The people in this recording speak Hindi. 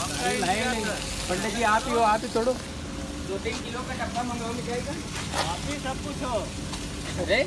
लाए नहीं पंडित जी आप ही हो आप ही तोड़ो। दो तीन किलो का डब्बा मंगाओ मिठाई का आप ही सब कुछ हो। अरे